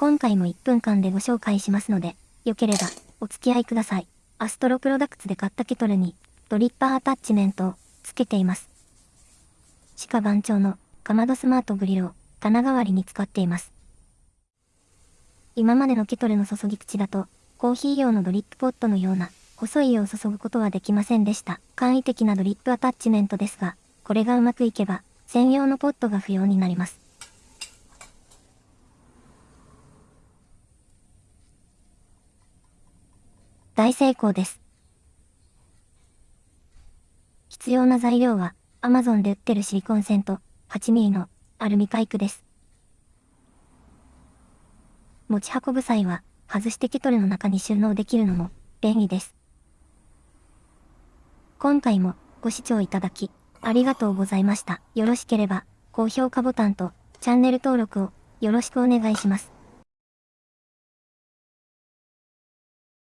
今回も1分間でご紹介しますので、よければお付き合いください。アストロプロダクツで買ったケトルにドリッパーアタッチメントを付けています。鹿番長のかまどスマートグリルを棚代わりに使っています。今までのケトルの注ぎ口だと、コーヒー用のドリップポットのような細い湯を注ぐことはできませんでした。簡易的なドリップアタッチメントですが、これがうまくいけば、専用のポットが不要になります。大成功です。必要な材料は、Amazon で売ってるシリコン線と 8mm のアルミパイプです。持ち運ぶ際は、外してケトルの中に収納できるのも便利です。今回もご視聴いただき、ありがとうございました。よろしければ、高評価ボタンとチャンネル登録をよろしくお願いします。